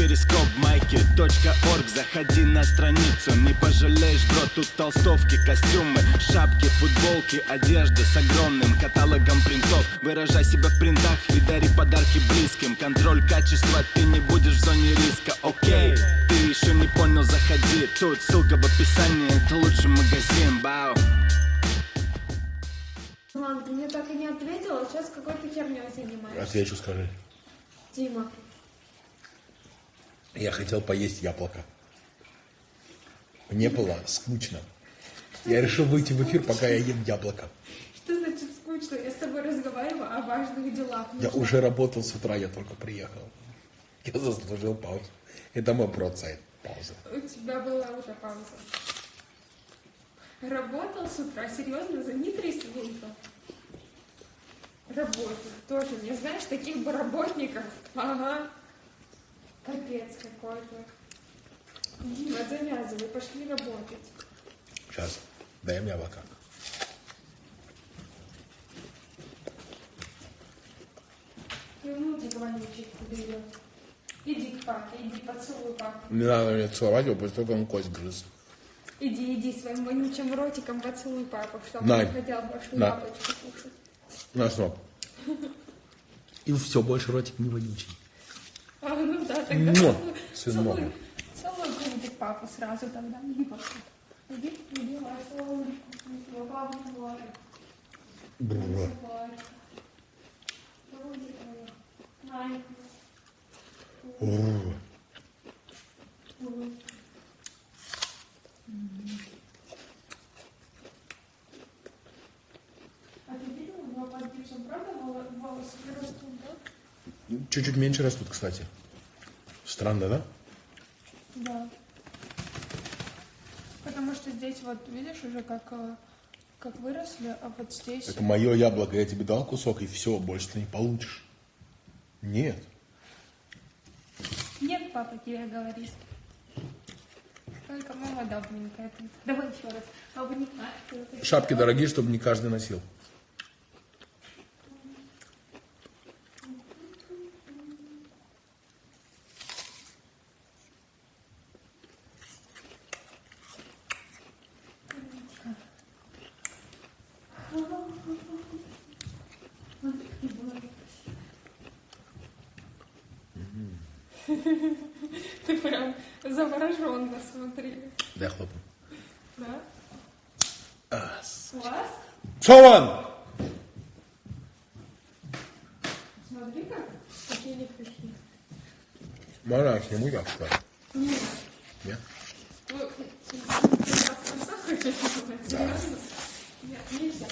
перископ майки .орг. Заходи на страницу, не пожалеешь, бро Тут толстовки, костюмы, шапки, футболки Одежда с огромным каталогом принтов. Выражай себя в принтах и дари подарки близким. Контроль качества, ты не будешь в зоне риска, окей Ты еще не понял, заходи. Тут ссылка в описании, это лучший магазин, бау. Ладно, ты мне так и не ответила, сейчас какой-то херней занимаешься. Отвечу, скажи. Дима, Я хотел поесть яблоко. Мне было скучно. Я решил выйти в эфир, пока я ем яблоко. что значит скучно? Я с тобой разговариваю о важных делах. Я уже работал с утра, я только приехал. Я заслужил паузу. Это мой процент. Пауза. У тебя была уже пауза. Работал с утра, серьезно, за не три секунды. Работал. Тоже не знаешь таких бы работников. Ага. Капец какой-то. Дима, завязывай, пошли работать. Сейчас. Дай мне яблоко. И внутрь вонючий берет. Иди к папе, иди поцелуй папу. Не надо мне целовать его, после того, как он кость грыз. Иди, иди своим вонючим ротиком поцелуй папу, чтобы На. он хотел больше На. яблочко кушать. На что? И все, больше ротик не вонючий. А, ну да, тогда Муа, целуй, сынок. целуй, целуй грудик папу сразу тогда. Иди, папа. Иди, иди, давай, целуй. Его папа говорит. Бррр. Бррр. А ты видела, у него под гипсом, правда, воло- волосы растут, да? Чуть-чуть меньше растут, кстати. Странно, да? Да. Потому что здесь вот, видишь, уже как, э, как выросли, а вот здесь... Это мое яблоко, я тебе дал кусок, и все, больше ты не получишь. Нет. Нет, папа тебе говорит. Только мама добренькая. ты. Давай еще раз. Обнимай. Шапки дорогие, чтобы не каждый носил. Ты прям завороженно смотри. Дай хлопну. Да? Ас. Класс? Шо вон? Смотри как. Какие легкие. Можно я сниму я, что ли? Нет. Нет? Ну, ты просто хочешь сделать? Серьезно? Нет, нельзя.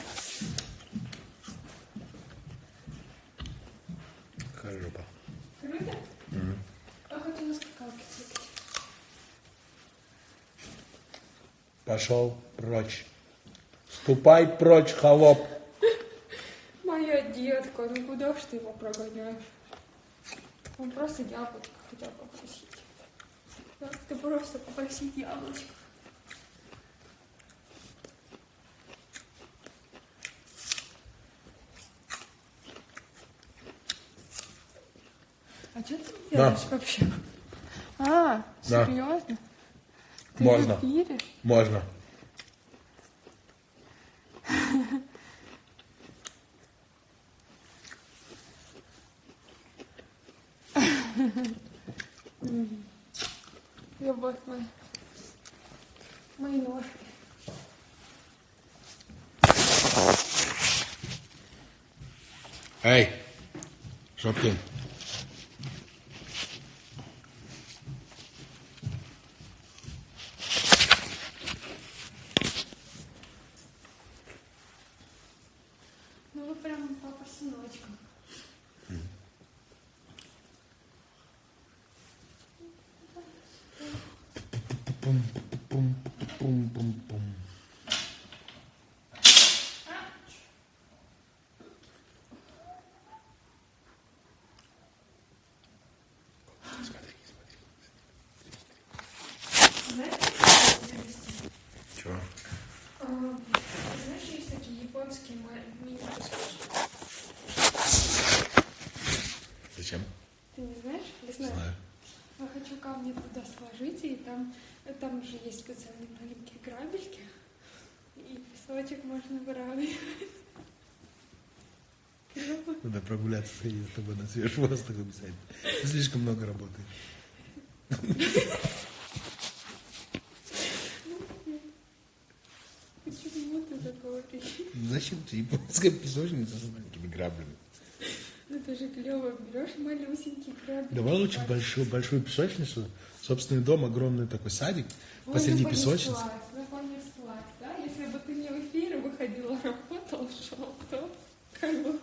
Какая жопа. Круто? А хочу на скакалке прыгать. Пошел прочь. Ступай прочь, холоп. Моя детка, ну куда ж ты его прогоняешь? Он просто яблочко хотел попросить. Да, ты просто попросить яблочко. А что ты Да. делаешь вообще? А, Да. серьезно? Ты Можно. Можно. bum bum bum bum bum bum. Там же есть специальные маленькие грабельки. И песочек можно выравнивать. Надо прогуляться, сходить с тобой на свежий воздух обязательно. Ты слишком много работаешь. Почему ты так говоришь? Зачем ты японская песочница с маленькими граблями? Ну, Это же клево. Берешь малюсенький грабель. Давай лучше большую, большую песочницу, собственный дом, огромный такой садик, Ой, посреди ну, песочницы. понеслась, понеслась, да? Если бы ты не в эфире выходила, работал, шел, то как бы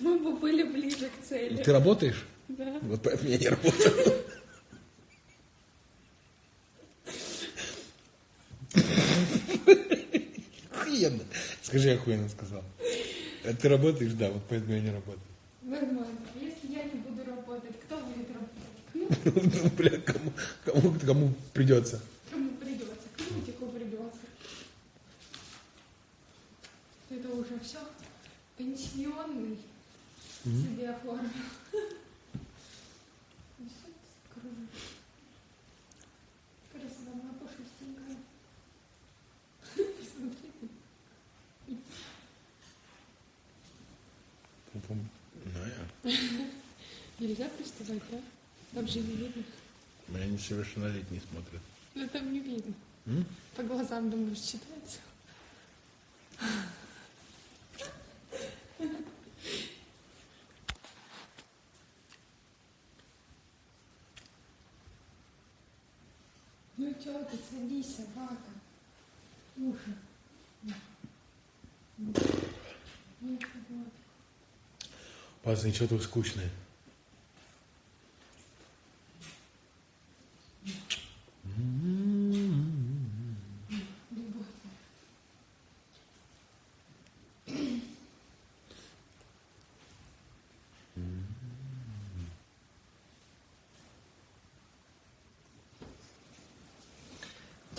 мы бы были ближе к цели. Ты работаешь? Да. Вот поэтому я не работаю. Охуенно. Скажи, я охуенно сказал. А Ты работаешь, да, вот поэтому я не работаю. Нормально. Если я не буду работать, кто будет работать? Ну, бля, кому, кому, кому придется. Кому придется? Крутику придется. Это уже все. Пенсионный себе оформил. Ну. Ну. Нельзя приставать, да? Там же не видно. Меня несовершеннолетние смотрят. Ну там не видно. М? По глазам, думаешь, читается. Ну чё ты, садись, собака. Уши. Ну, вот. Пацаны, что тут скучное?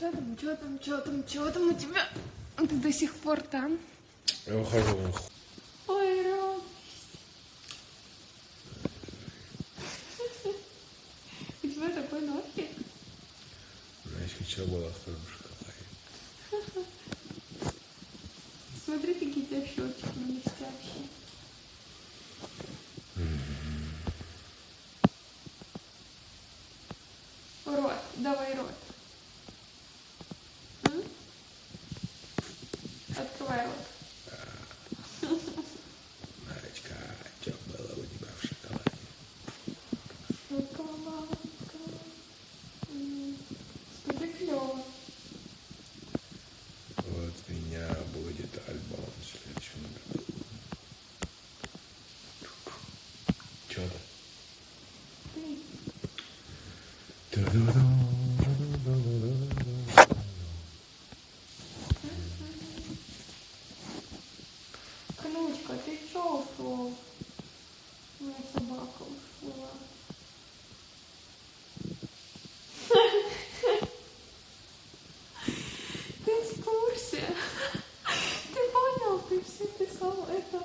Чё там, чё там, чё там, чё там у тебя? Ты до сих пор там? Я ухожу. Ой, Ром. У тебя такой носик. Знаешь, вчера была в твоем шоколаде. Смотри, какие у тебя щечки блестящие. Рот, давай рот. М? Открывай рот. Марочка, что было у тебя в шоколаде? Шоколадка. М, Скажи клево. Вот у меня будет альбом в следующем году. Чё то Кнучка, ты чё ушел? Моя собака ушла. Ты в курсе? Ты понял? Ты все писал это.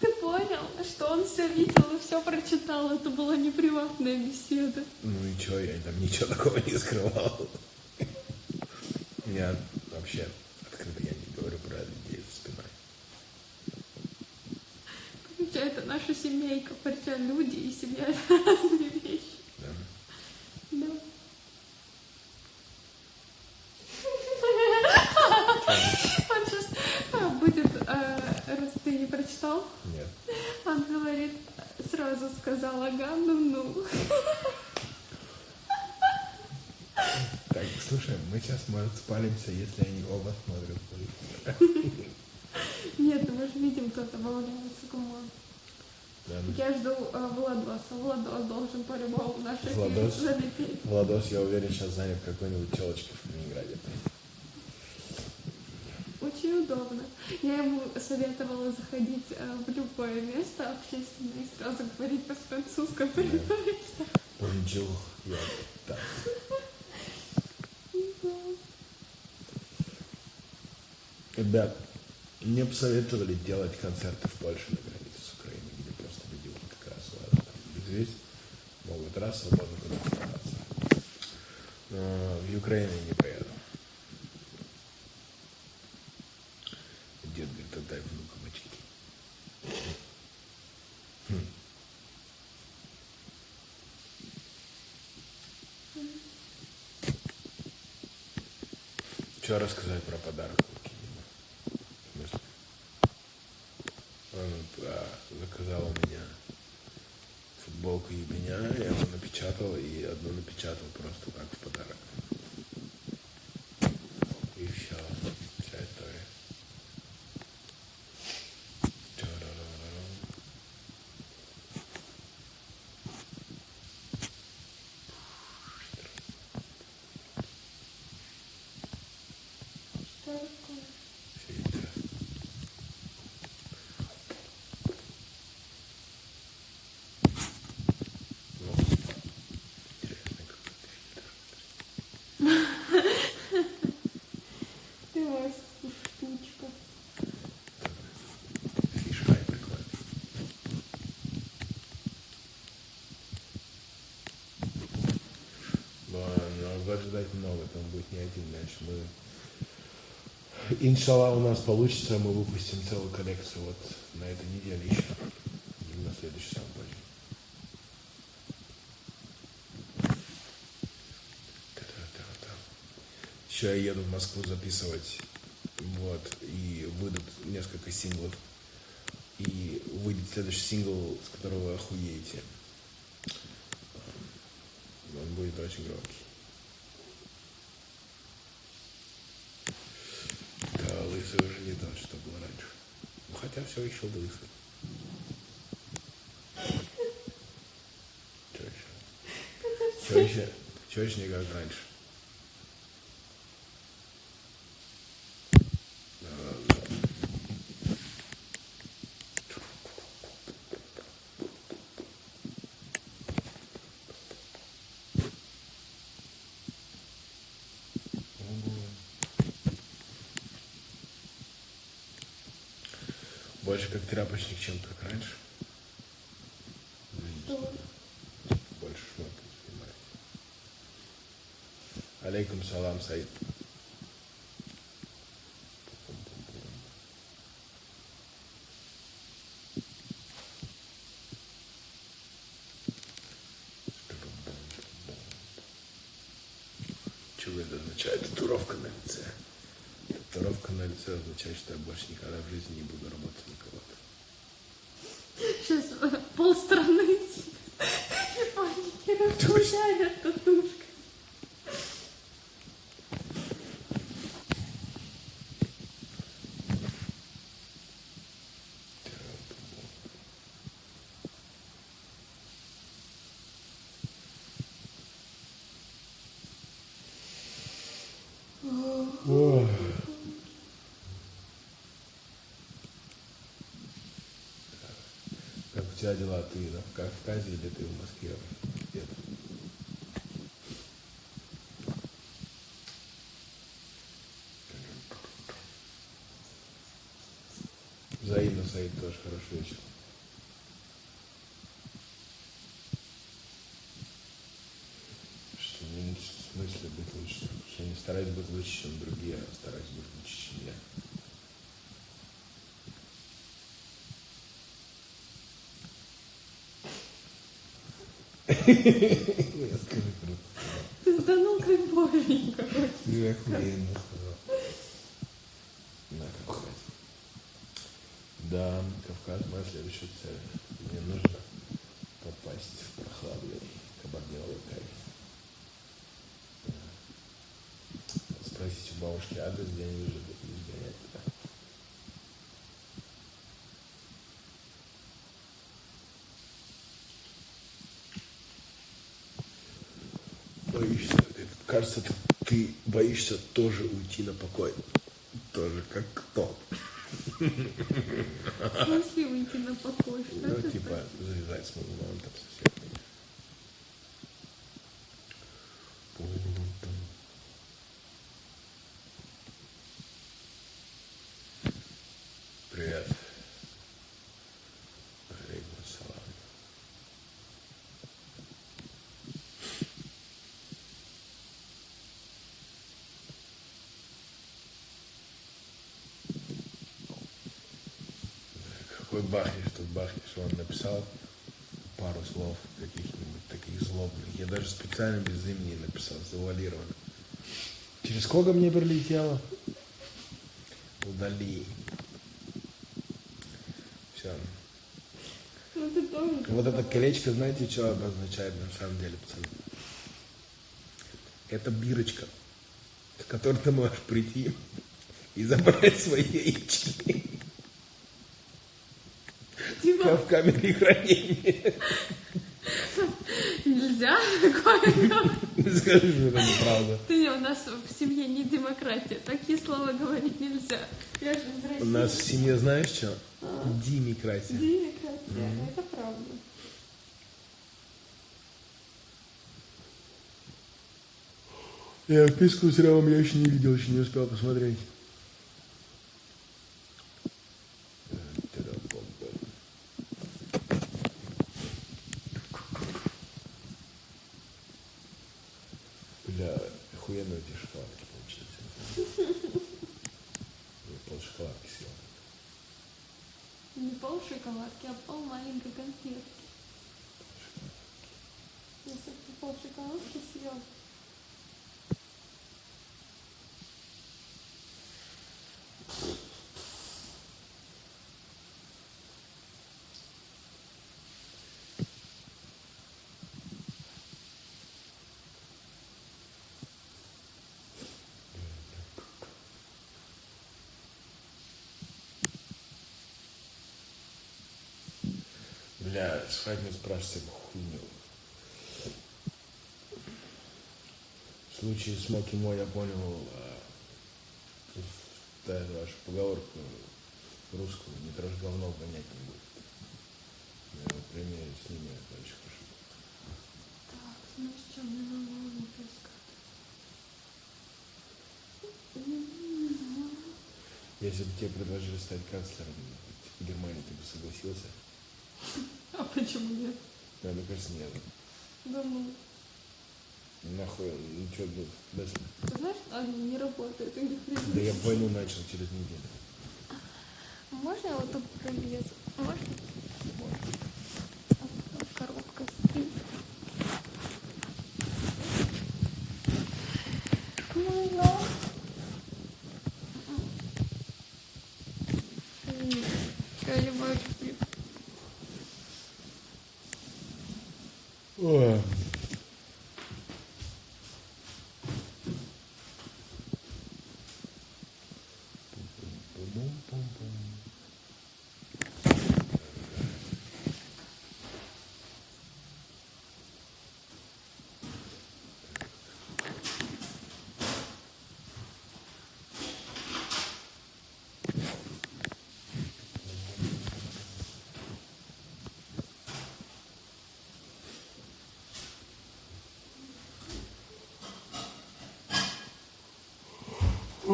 Ты понял, что он все видел и все прочитал? Это была не приватная беседа. Ну и чё, я там ничего такого не скрывал. Я вообще открыто я не говорю про людей за спиной. Хотя это наша семейка, хотя люди и семья это разные вещи. Да? Да. Он сейчас а, будет, э, раз ты не прочитал, Нет. он говорит, сразу сказал, ага, ну-ну. Так, слушай, мы сейчас, может, спалимся, если они оба смотрят. Нет, мы же видим, кто-то кому. Да, ну, Я жду э, Владоса. Владос должен по-любому наш эфир Владос? залепить. Владос, я уверен, сейчас занят какой-нибудь телочкой в Я ему советовала заходить э, в любое место общественное и сразу говорить по-французски понимаете? Bonjour, я так. Ребят, мне посоветовали делать концерты в Польше на границе с Украиной, где просто люди вот как раз там, здесь могут раз свободно куда оставаться. Но в Украину не Что рассказать про подарок Луки? В смысле? Он а, заказал у меня футболку ебеня, я его напечатал и одну напечатал просто так в подарок. И все. Вся история. Ча-ра-ра-ра-ра. Что такое? Все интересно. Ну, интересный какой-то фильтр. Ты вас штучка. Фишка и прикольно. Но, но год ждать много, там будет не один мяч. Мы, иншалла, у нас получится, мы выпустим целую коллекцию вот на этой неделе еще. И на следующий сам позже. Та-та-та-та. Еще я еду в Москву записывать, вот, и выйдут несколько синглов. И выйдет следующий сингл, с которого вы охуеете. Он будет очень громкий. Да, лысый уже не тот, что был раньше. Ну, хотя все еще лысый. Че еще? Че еще? Еще не как раньше? Больше как тряпочник, чем как раньше. Что? Больше шмоток снимает. Алейкум салам, Саид. Что это означает? Татуировка на лице. На лице означает, что я больше никогда в жизни не буду работать на кого-то. Сейчас полстраны в панике разгуляет татушка. Как у дела? Ты на Кавказе или ты в Москве? Где-то? Взаимно, Саид, тоже хороший вечер. Что не в смысле быть лучше? Я не стараюсь быть лучше, чем другие, а стараюсь быть лучше, чем я. Ты сданул как боженька. Ты охуенно сказал. На Кавказ. Да, Кавказ моя следующая цель. Мне нужно попасть в прохладный кабардиновый кайф. Спросить у бабушки адрес, где они живут, Боишься, кажется, ты, боишься тоже уйти на покой. Тоже как кто. В смысле выйти на покой? Что Ну, типа, завязать с музыкантом совсем. Пум-пум. Привет. Алейкум салам. Хоть бахнешь, тут бахнешь. Он написал пару слов каких-нибудь таких злобных. Я даже специально без имени написал, завуалированно. Через сколько мне прилетело? Удали. Все. Ну ты тоже. Вот это колечко, знаете, что обозначает на самом деле, пацаны? Это бирочка, с которой ты можешь прийти и забрать свои яички в камере хранения. нельзя такое. Скажи, что это неправда. Ты у нас в семье не демократия. Такие слова говорить нельзя. Я же из России. У нас в семье знаешь что? Демократия. Демократия. Это правда. Я вписку с сериалом я еще не видел, еще не успел посмотреть. Бля, охуенно эти шоколадки получились. Я пол шоколадки съел. Не пол шоколадки, а пол маленькой конфетки. Если бы ты пол шоколадки съел. Бля, не спрашивай хуйню. В случае с Моки Мо я понял, а, да, это вашу поговорку русскую, не трожь говно, понять не будет. Я на примере с ними это очень хорошо. Так, знаешь, что мне на голову? Если бы тебе предложили стать канцлером Германии, ты бы согласился? А почему нет? Да, мне кажется, нет. Да ну. Нахуй, что, ну, даже... Ты знаешь, они не работают, у них Да я войну начал через неделю. Можно я вот тут пролезу?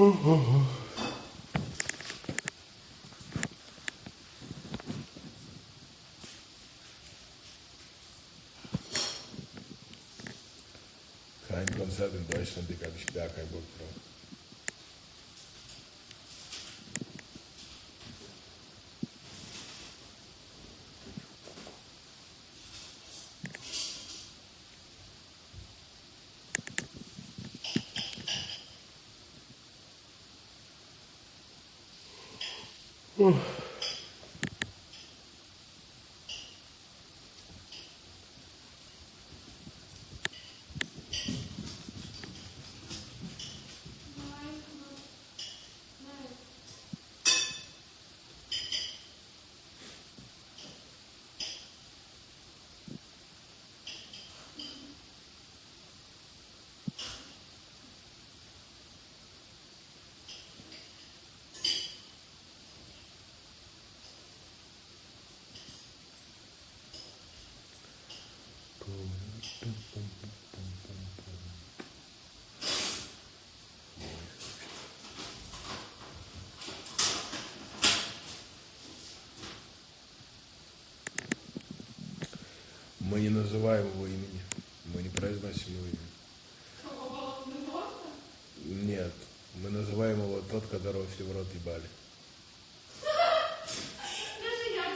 Kein Konzert in Deutschland, Digga, habe ich gar keinen Bock drauf. 嗯。Мы не называем его имени. Мы не произносим его имя. Нет. Мы называем его тот, которого все в рот ебали. Даже я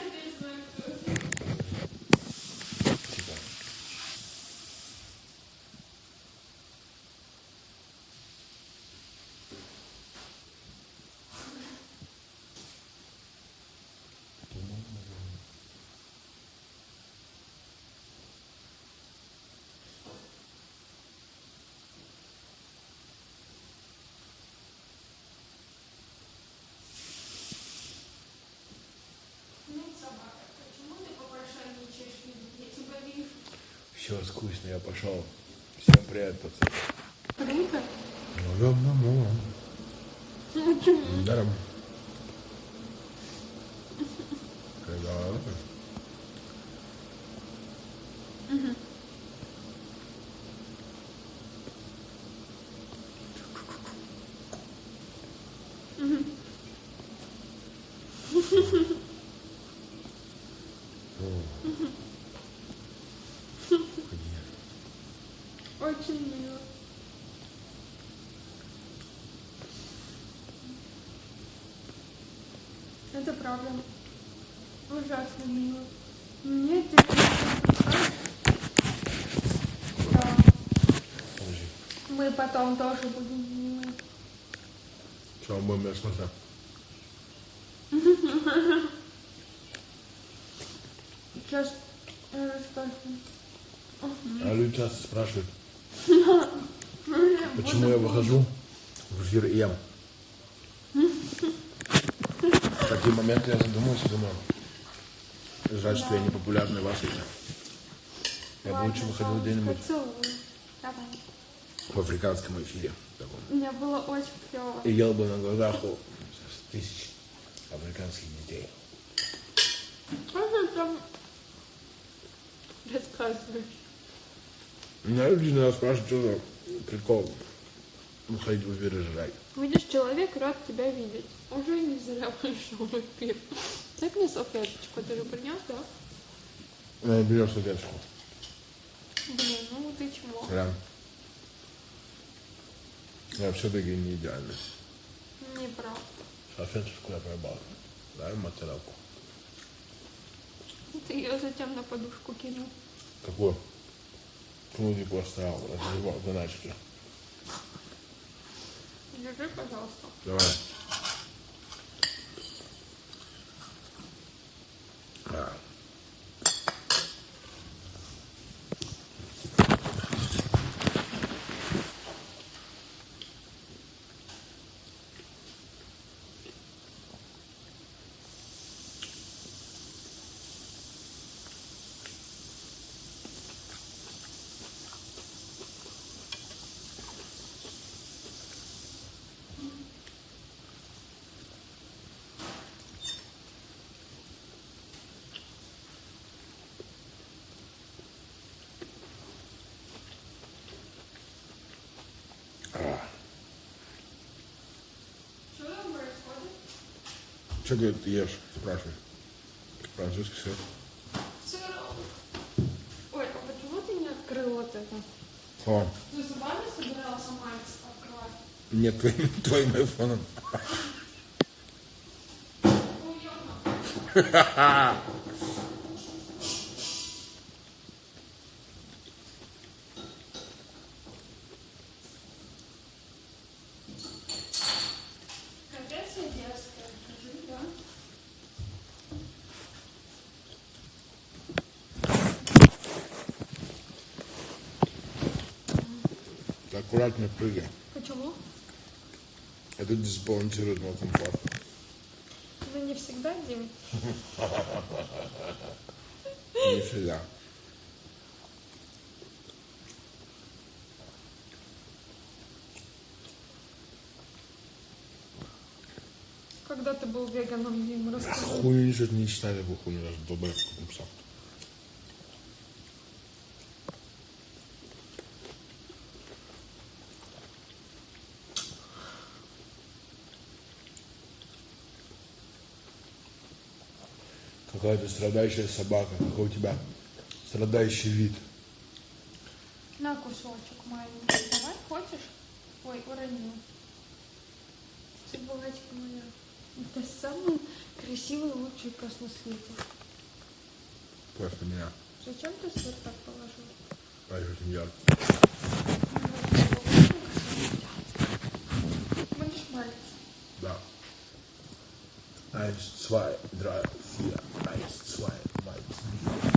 Все скучно, я пошел. Всем привет, пацаны. Круто. Ну, да, ну, ну. Даром. Когда? Очень мило. Правда. Ужасно мило. Мне ты Да. Мы потом тоже будем милы. Что, мы будем смотреть? Сейчас. А люди часто спрашивают, почему я выхожу в эфир и ем. В такие моменты я задумываюсь и думаю, жаль, что я не популярный в Африке. Я бы лучше выходил где-нибудь в африканском эфире. таком. Мне было очень клево. И ел бы на глазах у тысяч африканских детей. Что ты там рассказываешь? Меня люди иногда спрашивают, что за прикол выходить в эфир и жрать. Видишь, человек рад тебя видеть. Уже не зря пришел в эфир. Дай мне салфеточку, ты же принес, да? Я берешь салфеточку. Блин, ну ты чмо. Прям. Я все-таки не идеальный. Неправда. Салфеточку я пробовал. Дай моцарелку. Ты ее затем на подушку кинул. Какую? Кнудик поставил, разливал заначки. Держи, пожалуйста. Давай. Что, говорит, ты ешь? Спрашивай. Французский сыр. Сыром. Ой, а почему ты не открыл вот это? О, Ты зубами собирался сама открывать? нет, твоим, твоим айфоном. Уёбно. Аккуратно прыгай. Почему? Это дисбалансирует мой комфорт. Ну не всегда, Дим. Не всегда. Когда ты был веганом, Дим, расскажи. Хуй ничего не такую хуйню, даже долбоёб написал. Какая ты страдающая собака, какой у тебя страдающий вид. На кусочек маленький. Давай, хочешь? Ой, уронил. Собачка моя. Это самый красивый, лучший пес на свете. Просто меня. Зачем ты сыр так положил? Раньше очень ярко. Будешь молиться? Да. Eins, zwei, drei, vier. Eins, zwei, drei, vier.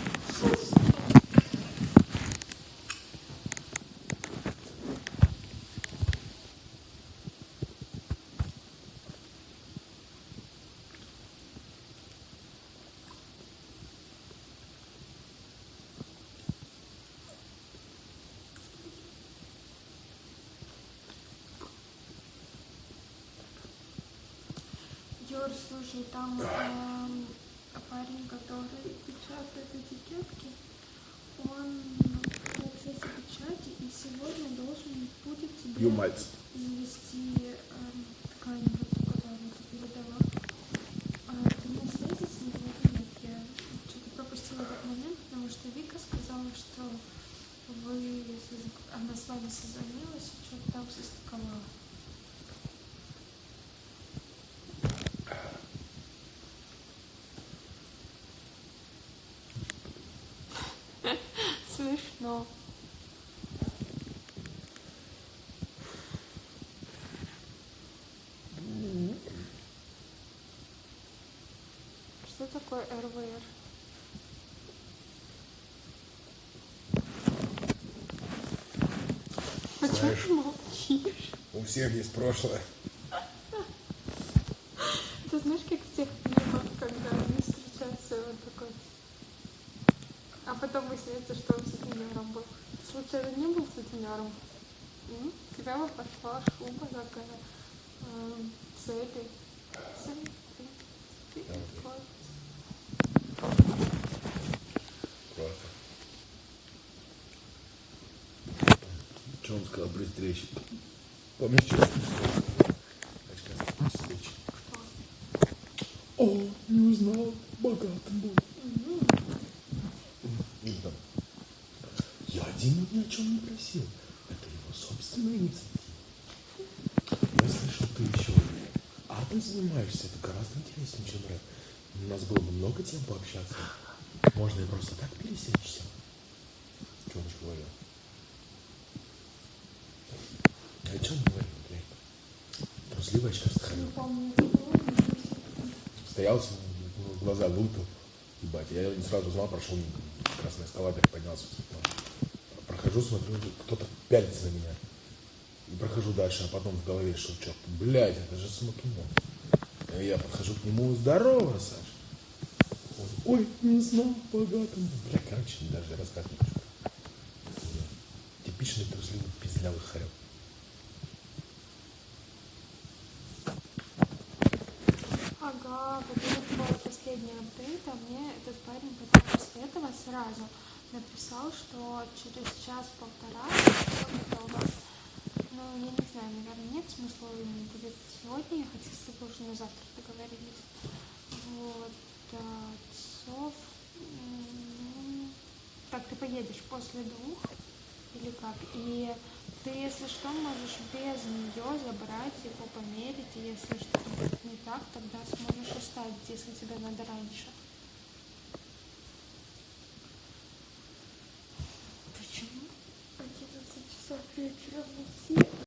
Егор, слушай, там эм, парень, который печатает этикетки, он в процессе печати и сегодня должен будет тебе Юмальц. завести эм, ткань, вот, которую ты передала. А ты мне встретился с ним или нет? Я что-то пропустила этот момент, потому что Вика сказала, что вы, соз- она с вами созвонилась и что-то там состыковала. Смешно. Что такое РВР? Почему Знаешь- ты молчишь? У всех есть прошлое. Ты знаешь, как в тех фильмах, когда они встречаются, он такой... А потом выясняется, что он сутенером был. Ты случайно не был сутенером? М? Тебя бы пошла шуба такая. Цепи. Вот. Просто. Что он сказал при встрече? Помнишь, что? Встречи. О, не узнал, богатым был. Или там, я Диму ни о чем не просил. Это его собственная инициатива. Я слышал, ты еще адом занимаешься. Это гораздо интереснее, чем рэп. У нас было бы много тем пообщаться. Можно и просто так пересечься. Что он говорил? О чем говорил, блядь? Трусливая но если- Стоял, глаза лупил. Ебать, я не сразу узнал, прошел мимо. красный эскалатор, поднялся. Прохожу, смотрю, кто-то пялится на меня. И прохожу дальше, а потом в голове шелчок. Блядь, это же Смокимон. И я подхожу к нему, здорово, Саш. Он, ой, не знал, богатым. Бля, короче, даже рассказывать. Типичный трусливый пиздлявый хорек. Ага, вот это последний апдейт, а мне этот парень после этого сразу написал, что через час-полтора. Ну, я не знаю, наверное, нет смысла ему будет сегодня ехать, если бы уже на завтра договорились. Вот, м, Так, ты поедешь после двух или как? И ты, если что, можешь без нее забрать его, померить, и если что-то будет не так, тогда сможешь оставить, если тебе надо раньше.